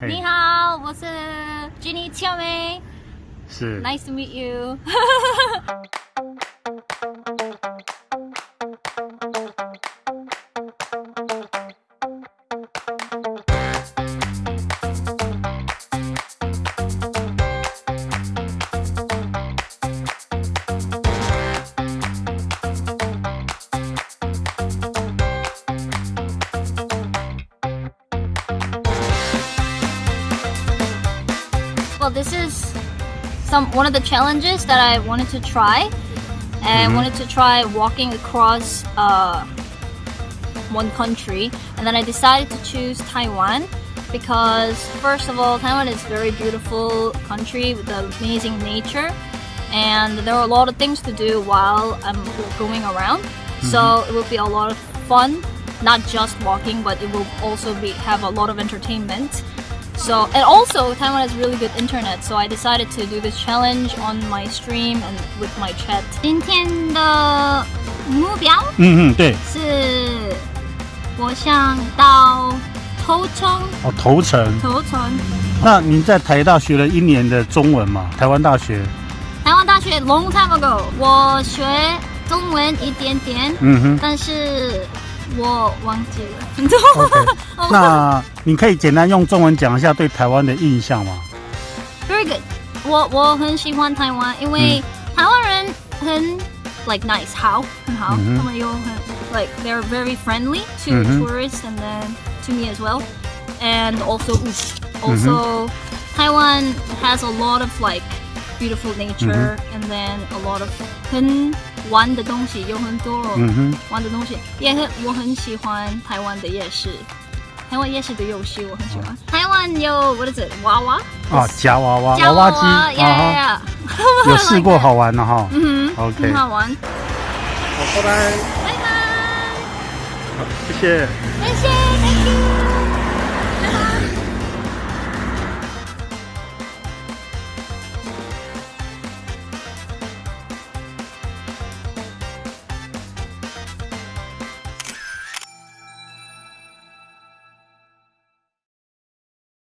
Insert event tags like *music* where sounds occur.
嘿你好，我是 Jenny 俏梅是，Nice to meet you。Well, this is some one of the challenges that I wanted to try. And I wanted to try walking across uh, one country, and then I decided to choose Taiwan because first of all, Taiwan is a very beautiful country with amazing nature, and there are a lot of things to do while I'm going around. So it will be a lot of fun, not just walking, but it will also be have a lot of entertainment. So and also Taiwan has really good internet, so I decided to do this challenge on my stream and with my chat. 今天的目标嗯嗯对是我想到头城，哦头城。头城，那您在台大学了一年的中文嘛？台湾大学，台湾大学 long time ago，我学中文一点点，嗯哼但是我忘记了。 ，OK。那你可以简单用中文讲一下对台湾的印象吗？ Very *laughs* good，我我很喜欢台湾，因为台湾人很 like nice，好，很好，嗯哼他们又很 like they're very friendly to 嗯哼 tourists and then to me as well, and also also Taiwan has a lot of like beautiful nature and then a lot of 很 玩的东西有很多嗯哼，玩的东西，也很我很喜欢台湾的夜市。台湾夜市的游戏我很喜欢。台湾有 what is it 娃娃啊，夹娃娃，夹娃娃机呀呀啊呀！哈，有试过好玩的哈。*laughs* 嗯哼 OK 很好玩。好，拜拜，拜拜，好谢谢。谢谢，Thank you。